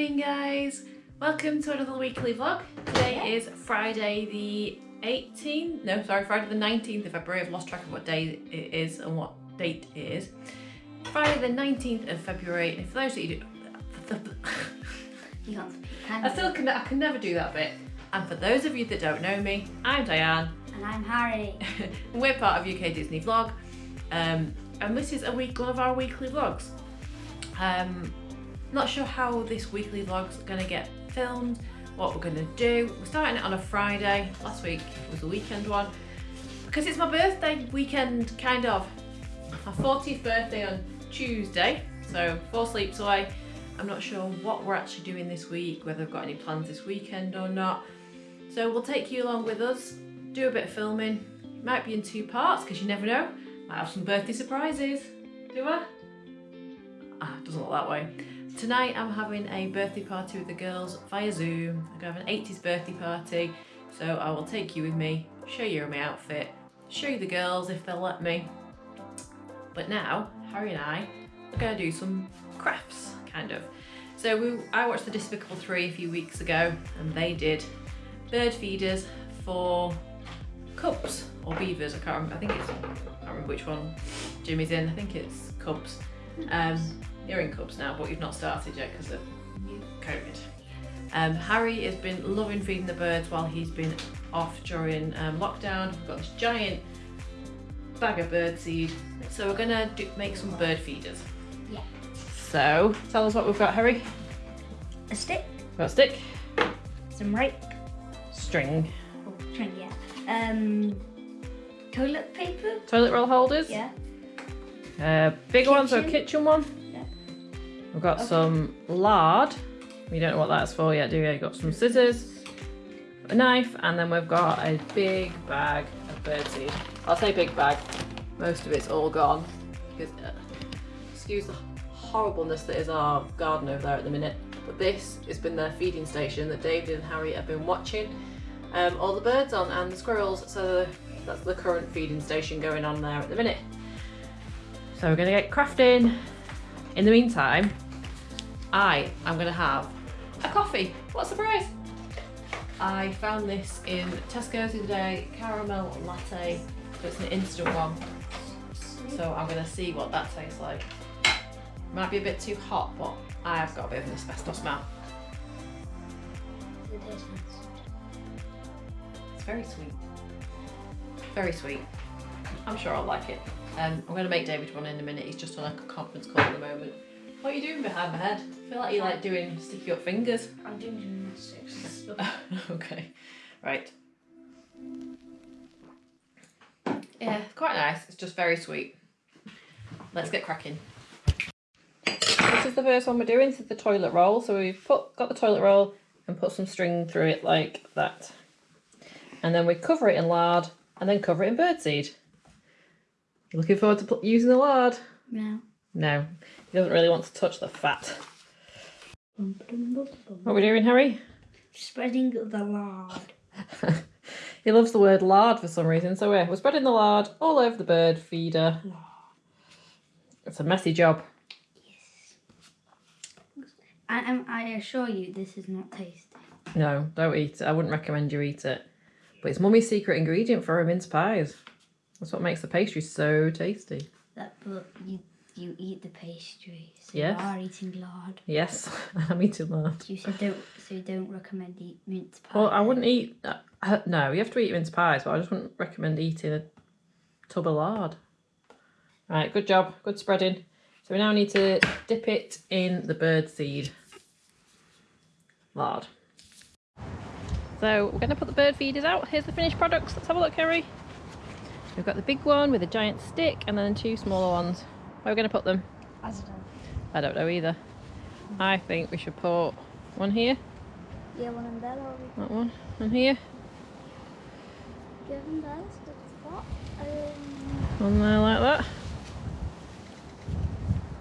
morning guys. Welcome to another weekly vlog. Today is friday the 18th no sorry friday the 19th of february. I've lost track of what day it is and what date it is. Friday the 19th of february. And for those that you do You can't speak, can i still can i can never do that bit. And for those of you that don't know me i'm diane. And I'm Harry. we're part of uk disney vlog. Um, and this is a week one of our weekly vlogs. Um, not sure how this weekly vlog's gonna get filmed, what we're gonna do. We're starting it on a Friday. Last week was a weekend one. Because it's my birthday weekend, kind of. My 40th birthday on Tuesday, so four sleeps away. I'm not sure what we're actually doing this week, whether I've got any plans this weekend or not. So we'll take you along with us, do a bit of filming. Might be in two parts, because you never know. Might have some birthday surprises. Do I? Ah, doesn't look that way. Tonight I'm having a birthday party with the girls via Zoom. I'm going to have an 80s birthday party, so I will take you with me, show you my outfit, show you the girls if they'll let me. But now, Harry and I are going to do some crafts, kind of. So we, I watched The Despicable 3 a few weeks ago, and they did bird feeders for cubs or beavers. I can't remember. I think it's. I can't remember which one Jimmy's in. I think it's cubs. Um, you're in cubs now, but you've not started yet because of COVID. Um, Harry has been loving feeding the birds while he's been off during um, lockdown. We've got this giant bag of bird seed, so we're gonna do, make some bird feeders. Yeah. So tell us what we've got, Harry. A stick, We've got a stick, some rope, string, oh, string, yeah. Um, toilet paper, toilet roll holders. yeah. Uh, big one, so a Kitchen. kitchen one. We've got Okay. some lard. We don't know what that's for yet, do we? We've got some scissors, a knife, and then we've got a big bag of birdseed. I'll say big bag. Most of it's all gone. Because, uh, excuse the horribleness that is our garden over there at the minute. But this has been their feeding station that David and Harry have been watching um, all the birds on and the squirrels. So that's the current feeding station going on there at the minute. So we're gonna get crafting. In the meantime, I am gonna have a coffee. What a surprise! I found this in Tesco's the other day, caramel latte. So it's an instant one. So I'm gonna see what that tastes like. Might be a bit too hot, but I have got a bit of an asbestos smell. It tastes nice. It's very sweet. Very sweet. I'm sure I'll like it. Um, I'm going to make David one in a minute. He's just on like a conference call at the moment. What are you doing behind my head? I feel like you're like doing sticky up fingers. I'm doing gymnastics and stuff. okay, right. Yeah, it's quite nice. It's just very sweet. Let's get cracking. This is the first one we're doing. This is the toilet roll. So we've put got the toilet roll and put some string through it like that. And then we cover it in lard and then cover it in birdseed. Looking forward to using the lard? No. No, he doesn't really want to touch the fat. What are we doing, Harry? Spreading the lard. he loves the word lard for some reason, so we're, we're spreading the lard all over the bird feeder. It's a messy job. I, I'm- I assure you, this is not tasty. No, don't eat it. I wouldn't recommend you eat it. But it's mummy's secret ingredient for her mince pies. That's what makes the pastry so tasty. That, but you you eat the pastry, so Yes. you are eating lard. Yes, I'm eating lard. You said don't, so you don't recommend eat mince pie. Well, I wouldn't eat. Uh, uh, no, you have to eat mince pies, but I just wouldn't recommend eating a tub of lard. Right, good job, good spreading. So we now need to dip it in the bird seed lard. So we're going to put the bird feeders out. Here's the finished products. Let's have a look, Harry. We've got the big one with a giant stick and then two smaller ones. Where are we going to put them? I don't know. I don't know either. I think we should put one here, Yeah, one of there. or that one, and here. give them those to the spot. Um, On there like that.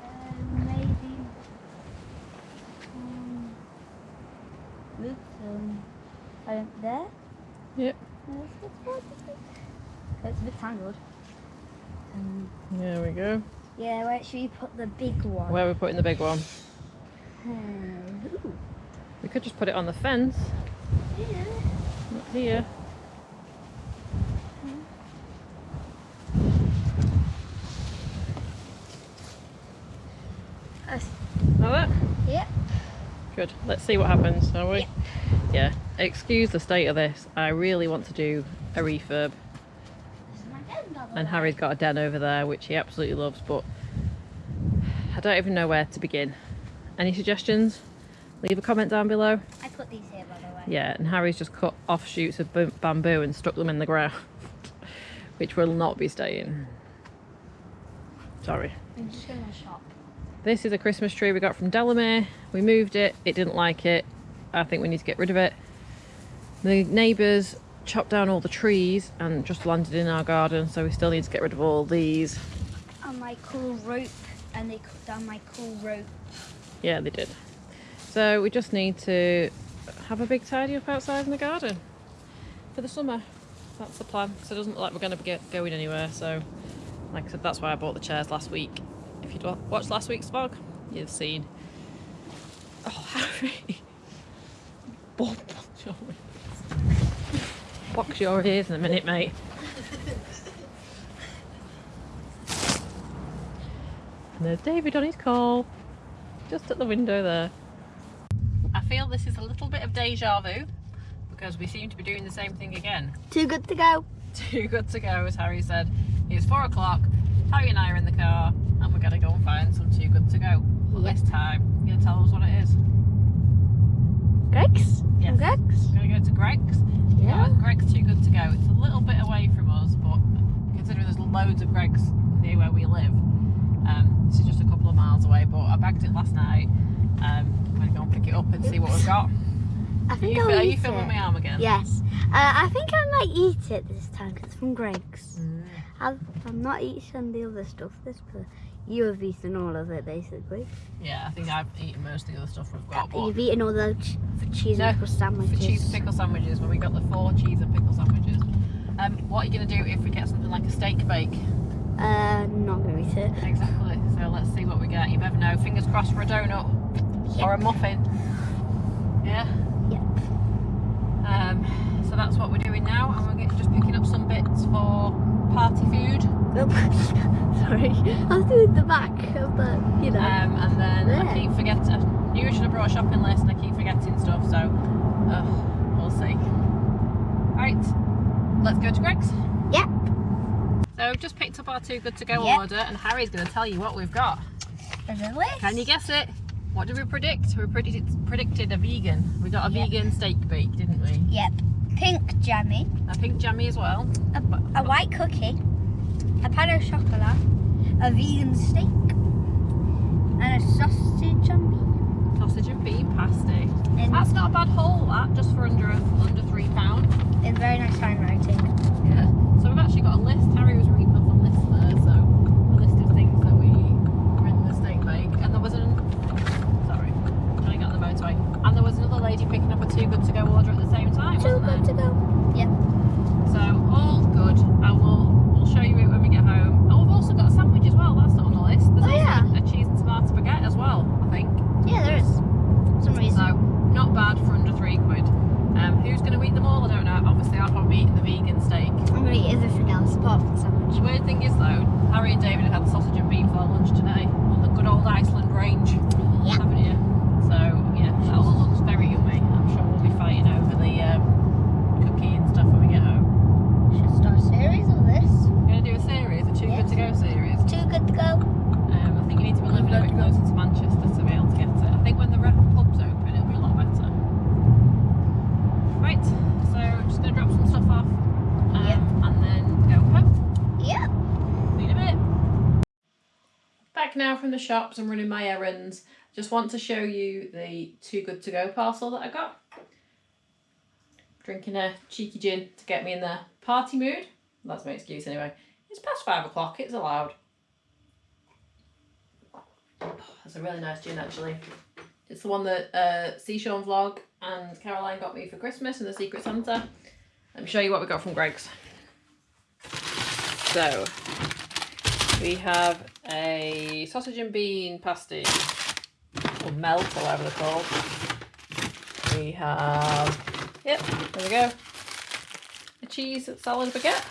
um, maybe um, move um, there. Yep. There's the spot. It's a bit tangled. Um, There we go. Yeah, where should we put the big one? Where are we putting the big one? Um. We could just put it on the fence. Yeah. Not here. Like that? Yeah. Good. Let's see what happens, shall we? Yeah. Excuse the state of this. I really want to do a refurb. This is my den, by the And. Harry's got a den over there, which he absolutely loves, but I don't even know where to begin. Any suggestions? Leave a comment down below. I put these here, by the way. Yeah, and Harry's just cut off shoots of bamboo and stuck them in the ground, which will not be staying. Sorry. I'm just going to shop. This is a Christmas tree we got from Delamere. We moved it, it didn't like it. I think we need to get rid of it. The neighbours chopped down all the trees and just landed in our garden, so we still need to get rid of all these. And my cool rope. And they cut down my cool rope. Yeah, they did. So we just need to have a big tidy up outside in the garden for the summer. That's the plan. So it doesn't look like we're going to be going anywhere. So, like I said, that's why I bought the chairs last week. If you'd watched last week's vlog, you'd have seen. Oh, Harry! Bob, box your ears. Box your ears in a minute, mate. And there's David on his call, just at the window there. I feel this is a little bit of deja vu because we seem to be doing the same thing again. Too good to go. Too good to go, as Harry said. It's four o'clock. Harry and I are in the car, and we're gonna go and find some too good to go. But Yep. this time, you're gonna tell us what it is. Greggs? Yes. Greggs? We're gonna go to Greggs. Yeah. Greggs too good to go. It's a little bit away from us, but considering there's loads of Greggs near where we live, um, this is just a couple of miles away. But I bagged it last night. Um, I'm gonna go and pick it up and see what we've got. I Are you, I'll are you filming it. my arm again? Yes. Uh, I think I might eat it this time because it's from Greggs. Mm. I've, I'm not eating the other stuff. This, but you have eaten all of it basically. Yeah, I think I've eaten most of the other stuff we've got. You've eaten all the ch- cheese No, and pickle for sandwiches. cheese and pickle sandwiches, when we got the four cheese and pickle sandwiches. Um, what are you going to do if we get something like a steak bake? Uh, not gonna eat it. Exactly. So let's see what we get. You never know. Fingers crossed for a donut or a muffin. Yeah. Yep. Um, so that's what we're doing now, and we're just picking up some bits for party food. Sorry, I was doing the back of the, you know. Um, and then I There. keep forgetting. I knew I should have brought a shopping list, and I keep forgetting stuff. So uh, we'll see. Right, let's go to Greggs. Yep. So we've just picked up our Too Good To Go Yep. order, and Harry's going to tell you what we've got. List. Can you guess it? What did we predict? We predicted, predicted a vegan. We got a Yep. vegan steak bake, didn't we? Yep. Pink jammy, A pink jammy as well. a, a white cookie, a pan au chocolat, a vegan steak, and a sausage and bean. Sausage and bean pasty. That's not a bad haul, that, just for under under three pound. in very nice handwriting. Yeah. So we've actually got a list. Harry was reading off a list there, so a list of things that we were in the steak bake, and there was an sorry, trying to get on the motorway, and there was another lady picking too good to go order at the same time. Too good to go. Yep. So all good. I will we'll show you it when we get home. Oh, we've also got a sandwich as well. That's not on the list. There's Oh, also yeah. a cheese and tomato baguette as well. I think. Yeah, there is. For some reason. So not bad for under three quid. Um, who's going to eat them all? I don't know. Obviously, I'll probably eat the vegan steak. I'm gonna eat everything else apart from the sandwich. The weird thing is though, Harry and David have had sausage and bean for lunch today on the good old Iceland range, Yep. haven't you? So yeah, that all looks very yummy. I'm sure we'll be fighting over the um, cookie and stuff when we get home. Should start a series of this. We're gonna do a series, a too Yeah. good to go series. Too good to go. Um, I think you need to be living a bit closer to Manchester to be able to get it. I think when the rep pub's open, it'll be a lot better. Right, so I'm just gonna drop some stuff off, um, Yep. and then go home. Yep. See you in a bit. Back now from the shops and running my errands. Just want to show you the too good to go parcel that I got. Drinking a cheeky gin to get me in the party mood. That's my excuse anyway. It's past five o'clock, it's allowed. That's a really nice gin actually. It's the one that uh, Sean Vlog and Caroline got me for Christmas in the Secret Santa. Let me show you what we got from Greggs. So, we have a sausage and bean pasty, or melt, or whatever they're called. we have, yep, there we go, a cheese salad baguette.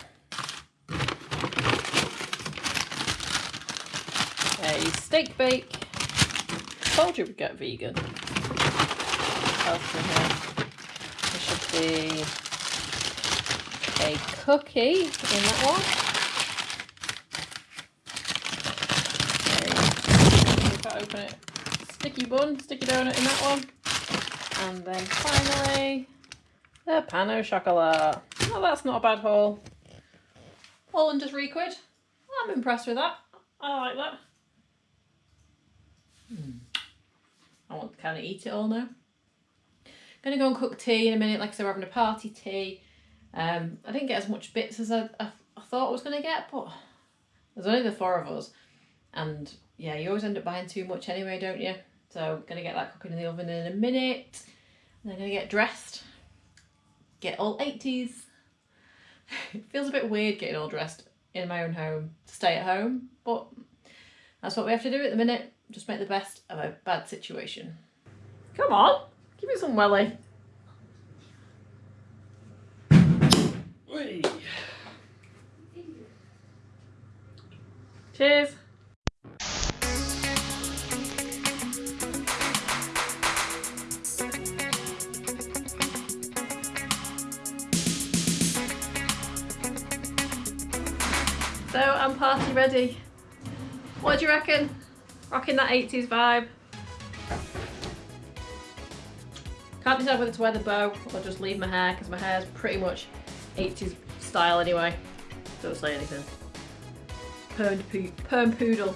A steak bake. Told you we'd get vegan. There should be a cookie in that one. Okay. If I open it, sticky bun, sticky donut in that one. And then finally, the pan au chocolat. Oh, that's not a bad haul. All under three quid. I'm impressed with that. I like that. Hmm. I want to kind of eat it all now. Gonna go and cook tea in a minute. Like I said, we're having a party tea. Um, I didn't get as much bits as I, I, I thought I was gonna get, but there's only the four of us, and yeah, you always end up buying too much anyway, don't you? So I'm gonna get that cooking in the oven in a minute. And then gonna get dressed. Get all 80s. it feels a bit weird getting all dressed in my own home stay at home, but that's what we have to do at the minute. Just make the best of a bad situation. Come on, give me some welly. Cheers. Party ready. What do you reckon? Rocking that 80s vibe. Can't decide whether to wear the bow or just leave my hair because my hair is pretty much 80s style anyway. Don't say anything. Perm, perm poodle.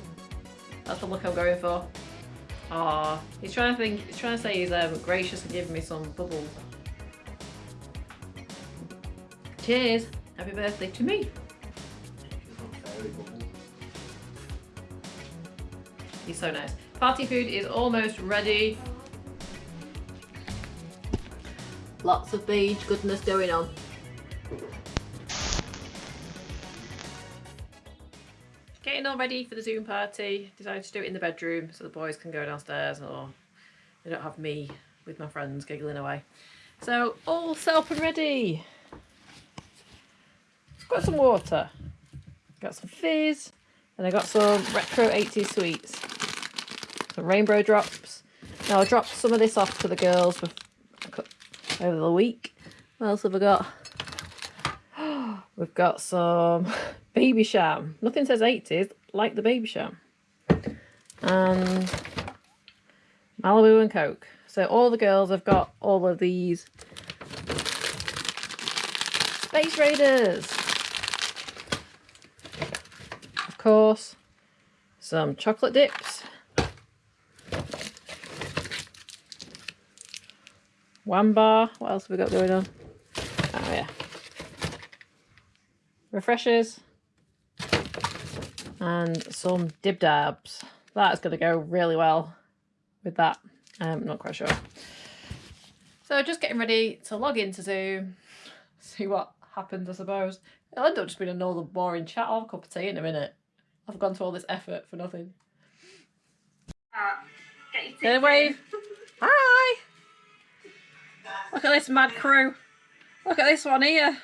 That's the look I'm going for. Ah, he's trying to think. He's trying to say he's um, gracious and giving me some bubbles. Cheers! Happy birthday to me. He's so nice. Party food is almost ready. Lots of beige goodness going on. Getting all ready for the Zoom party. Decided to do it in the bedroom so the boys can go downstairs or they don't have me with my friends giggling away. So all set up and ready. Got some water. Got some fizz. And I got some retro 80s sweets. Some rainbow drops. Now I dropped some of this off to the girls over the week. What else have I got? We've got some Babycham. Nothing says 80s, like the Babycham. And Malibu and Coke. So all the girls have got all of these Space Raiders. Of course, some chocolate dips. One bar. What else have we got going on? Oh yeah. Refreshers. And some dib dabs. That's going to go really well with that. I'm not quite sure. So just getting ready to log into Zoom. See what happens, I suppose. It'll end up just being another boring chat. I'll have a cup of tea in a minute. I've gone to all this effort for nothing. Uh, Say wave. Hi! Look at this mad crew. Look at this one here.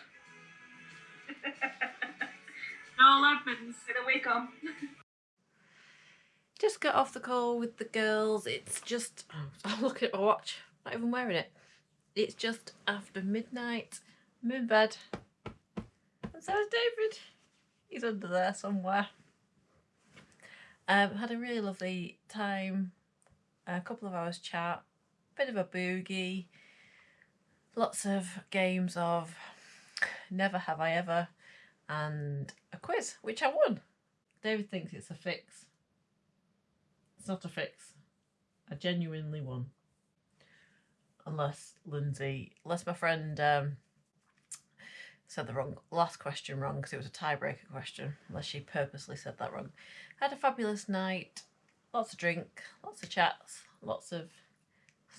all happens in a week on. Just got off the call with the girls. It's just, I'm looking at my watch. Not even wearing it. It's just after midnight. I'm in bed. And so is David. He's under there somewhere. Um, had a really lovely time. A couple of hours chat. Bit of a boogie. Lots of games of Never Have I Ever. And a quiz, which I won. David thinks it's a fix. It's not a fix. I genuinely won. Unless Lindsay, unless my friend um, said the wrong last question wrong because it was a tiebreaker question. Unless she purposely said that wrong. Had a fabulous night. Lots of drink, lots of chats, lots of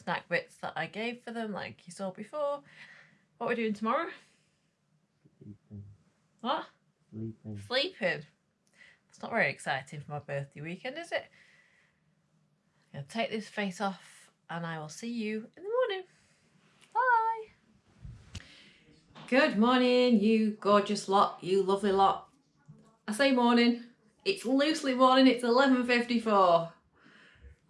snack bits that I gave for them, like you saw before. What we're we doing tomorrow? Sleeping. What? Sleeping. Sleeping. It's not very exciting for my birthday weekend, is it? I'm going to take this face off and I will see you in the morning. Bye. Good morning, you gorgeous lot, you lovely lot. I say morning, it's loosely morning, it's 11.54.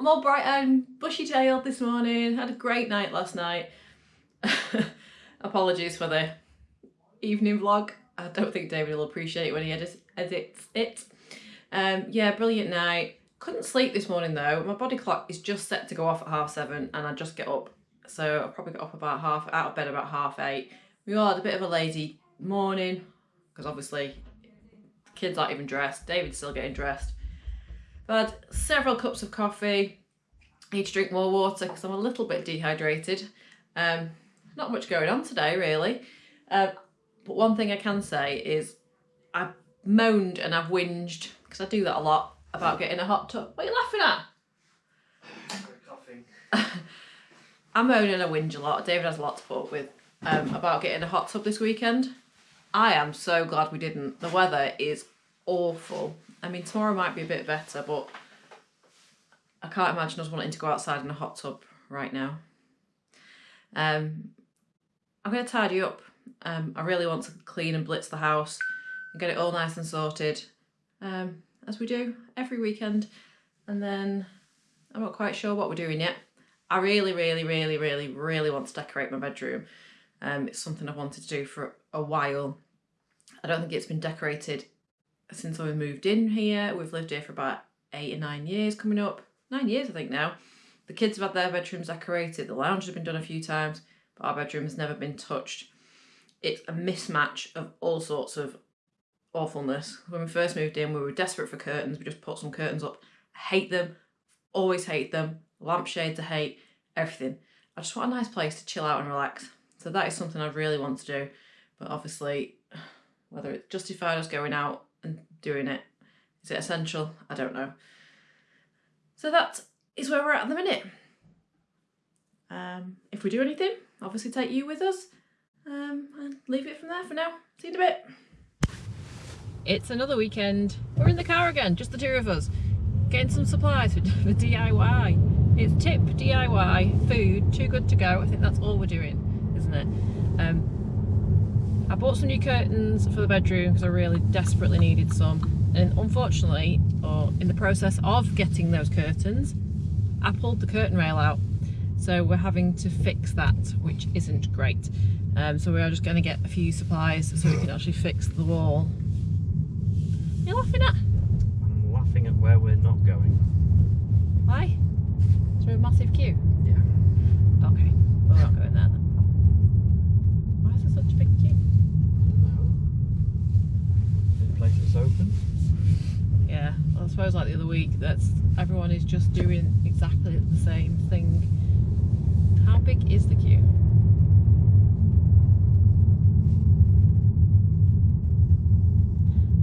I'm all bright and bushy-tailed this morning, had a great night last night. Apologies for the evening vlog. I don't think David will appreciate it when he edits, edits it. Um, yeah, brilliant night. Couldn't sleep this morning though. My body clock is just set to go off at half seven and I just get up. So I probably got up about half, out of bed about half eight. We all had a bit of a lazy morning because obviously kids aren't even dressed. David's still getting dressed. Had several cups of coffee. Need to drink more water because I'm a little bit dehydrated. Um, not much going on today really. Uh, but one thing I can say is I've moaned and I've whinged because I do that a lot about getting a hot tub. What are you laughing at? Coughing. I moan and I whinge a lot. David has a lot to put with um, about getting a hot tub this weekend. I am so glad we didn't. The weather is awful. I mean, tomorrow might be a bit better, but I can't imagine us wanting to go outside in a hot tub right now. Um, I'm going to tidy up. Um, I really want to clean and blitz the house and get it all nice and sorted, um, as we do every weekend. And then I'm not quite sure what we're doing yet. I really, really, really, really, really want to decorate my bedroom. Um, it's something I've wanted to do for a while. I don't think it's been decorated since I moved in here. We've lived here for about eight or nine years coming up. Nine years, I think now. The kids have had their bedrooms decorated. The lounge has been done a few times, but our bedroom has never been touched. It's a mismatch of all sorts of awfulness. When we first moved in, we were desperate for curtains. We just put some curtains up. I hate them. Always hate them. Lampshades I hate. Everything. I just want a nice place to chill out and relax. So that is something I really want to do. But obviously, whether it's justified us going out and doing it, is it essential? I don't know. So that is where we're at at the minute. Um, if we do anything, obviously take you with us um, and leave it from there for now. See you in a bit. It's another weekend. We're in the car again, just the two of us, getting some supplies for, DIY. It's tip, DIY, food, too good to go. I think that's all we're doing, isn't it? Um, I bought some new curtains for the bedroom because I really desperately needed some. And unfortunately, or in the process of getting those curtains, I pulled the curtain rail out. So we're having to fix that, which isn't great. Um, so we are just going to get a few supplies so we can actually fix the wall. You're laughing at? I'm laughing at where we're not going. Why? Through a massive queue? Yeah. Okay, we're not going there then. Why is there such a big queue? The place that's open. Yeah, well, I suppose like the other week, that's everyone is just doing exactly the same thing. How big is the queue?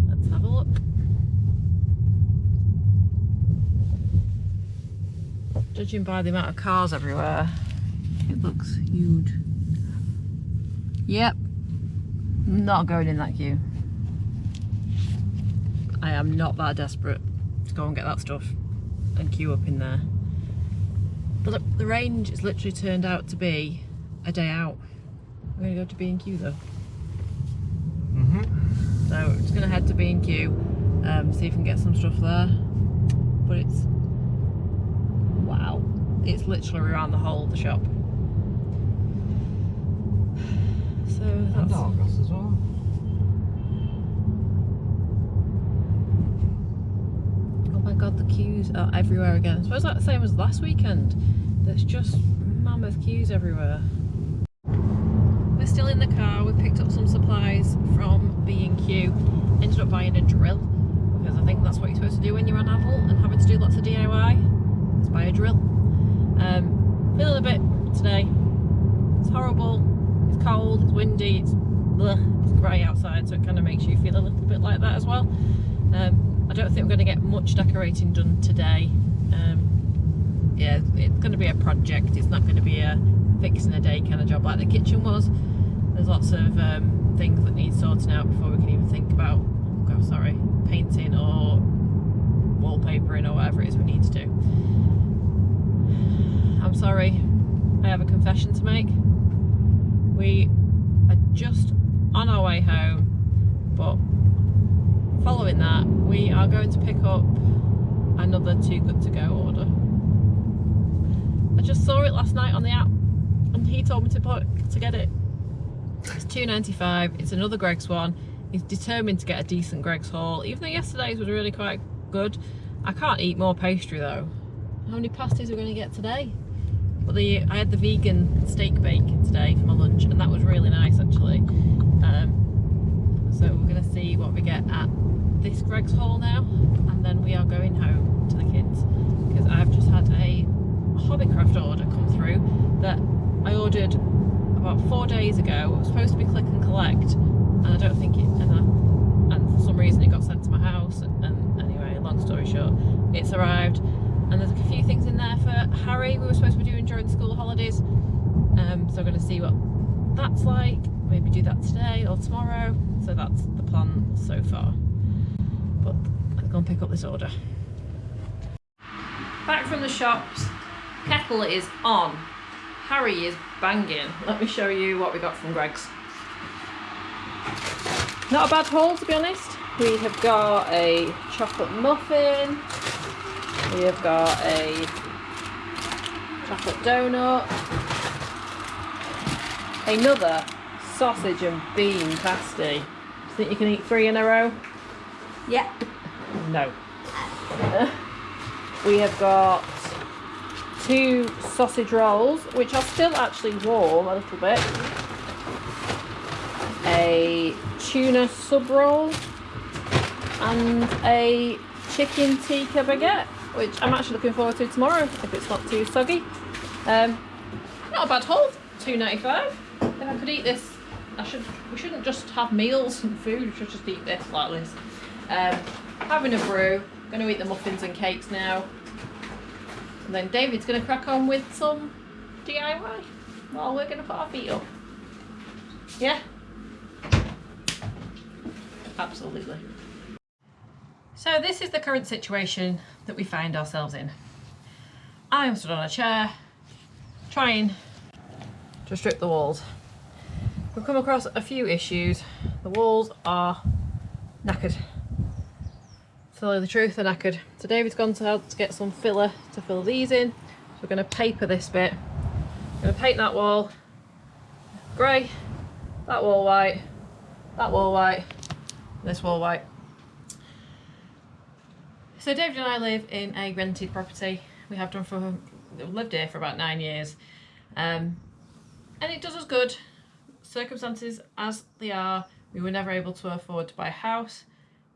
Let's have a look. Judging by the amount of cars everywhere, it looks huge. Yep, not going in that queue. I am not that desperate go and get that stuff and queue up in there. But look, the range has literally turned out to be a day out. I'm going to go to B&Q though. Mm-hmm. So I'm just going to head to B&Q, um, see if we can get some stuff there. But it's, wow, it's literally around the whole of the shop. So And that's, Argos as well. oh my god, the queues are everywhere again. I suppose that's the same as last weekend. There's just mammoth queues everywhere. We're still in the car. We picked up some supplies from B&Q. Ended up buying a drill because I think that's what you're supposed to do when you're on adult and having to do lots of DIY. Is buy a drill. Um, feeling a bit today. It's horrible. It's cold. It's windy. It's it's grey outside, so it kind of makes you feel a little bit like that as well. Um, don't think we're going to get much decorating done today. Um, yeah, it's going to be a project. It's not going to be a fixing a day kind of job like the kitchen was. There's lots of um, things that need sorting out before we can even think about, oh God, sorry, painting or wallpapering or whatever it is we need to do. I'm sorry, I have a confession to make. We are just on our way home. But following that, we are going to pick up another Too Good To Go order. I just saw it last night on the app and he told me to put, to get it. It's two ninety five. It's another Greggs one. He's determined to get a decent Greggs haul, even though yesterday's was really quite good. I can't eat more pastry though. How many pasties are we going to get today? But the I had the vegan steak bake today for my lunch, and that was really nice actually. Um, so we're going to see what we get at this Greggs haul now, and then we are going home to the kids because I've just had a Hobbycraft order come through that I ordered about four days ago. It was supposed to be click and collect, and I don't think it. And, I, and for some reason, it got sent to my house. And, and anyway, long story short, it's arrived, and there's a few things in there for Harry. We were supposed to be doing during school holidays, um, so I'm going to see what that's like. Maybe do that today or tomorrow. So that's the plan so far. But let's go and pick up this order. Back from the shops, kettle is on. Harry is banging. Let me show you what we got from Greggs. Not a bad haul to be honest. We have got a chocolate muffin. We have got a chocolate donut. Another sausage and bean pasty. You think you can eat three in a row? Yeah. No. we have got two sausage rolls, which are still actually warm a little bit. A tuna sub roll and a chicken tikka baguette, which I'm actually looking forward to tomorrow if it's not too soggy. Um, not a bad haul, two ninety five. If I could eat this, I should. We shouldn't just have meals and food. We should just eat this like this. Um, having a brew. Going to eat the muffins and cakes now. And then David's going to crack on with some DIY while we're going to put our feet up. Yeah? Absolutely. So this is the current situation that we find ourselves in. I am stood on a chair trying to strip the walls. We've come across a few issues. The walls are knackered. Tell you the truth, they're knackered. So David's gone to help to get some filler to fill these in. So we're going to paper this bit. We're going to paint that wall grey, that wall white, that wall white, this wall white. So David and I live in a rented property. We have done for, lived here for about nine years. Um, and it does us good. Circumstances as they are, we were never able to afford to buy a house.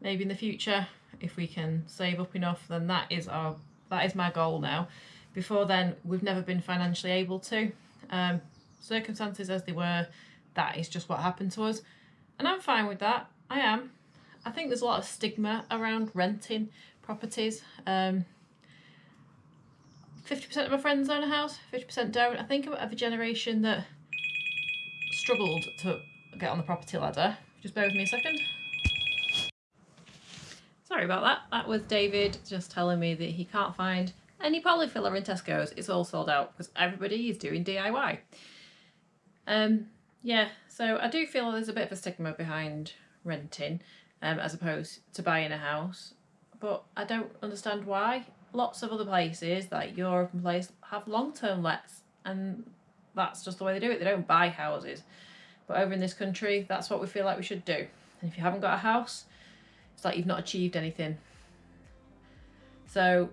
Maybe in the future, if we can save up enough, then that is our that is my goal now. Before then, we've never been financially able to. Um, circumstances as they were, that is just what happened to us. And I'm fine with that. I am. I think there's a lot of stigma around renting properties. Um, 50% of my friends own a house, 50% don't. I think I'm of a generation that struggled to get on the property ladder. Just bear with me a second. Sorry about that. That was David just telling me that he can't find any polyfiller in Tesco's. It's all sold out because everybody is doing DIY. Um, yeah, so I do feel there's a bit of a stigma behind renting um, as opposed to buying a house. But I don't understand why. Lots of other places, like and places, have long-term lets and that's just the way they do it. They don't buy houses. But over in this country, that's what we feel like we should do. And if you haven't got a house, it's like you've not achieved anything. So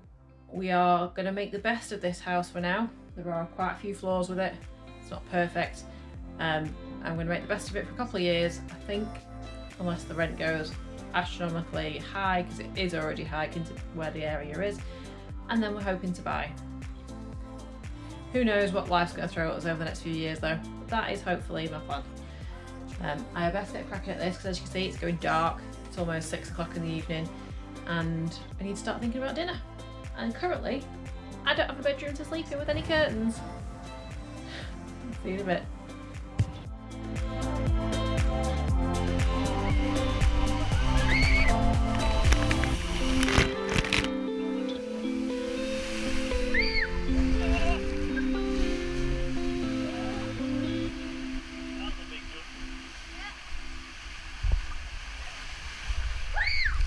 we are going to make the best of this house for now. There are quite a few flaws with it. It's not perfect. Um, I'm going to make the best of it for a couple of years, I think, unless the rent goes astronomically high, because it is already high into where the area is. And then we're hoping to buy. Who knows what life's going to throw at us over the next few years though. That is hopefully my plan. Um, I best get cracking at this because as you can see it's going dark. Almost six o'clock in the evening and I need to start thinking about dinner. And currently I don't have a bedroom to sleep in with any curtains. See you in a bit.